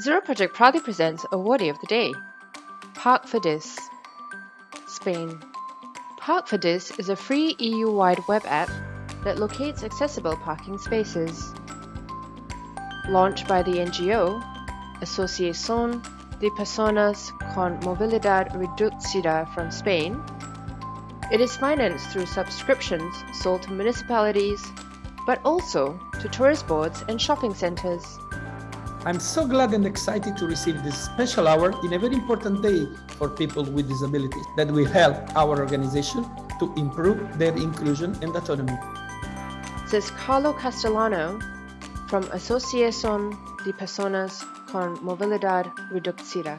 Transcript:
Zero Project proudly presents Awardee of the Day, Park4Dis, Spain. Park4Dis is a free EU-wide web app that locates accessible parking spaces. Launched by the NGO Asociación de Personas con Movilidad Reducida from Spain, it is financed through subscriptions sold to municipalities, but also to tourist boards and shopping centers. I'm so glad and excited to receive this special award in a very important day for people with disabilities that will help our organization to improve their inclusion and autonomy. Says Carlo Castellano from Asociación de Personas con Movilidad Reducida.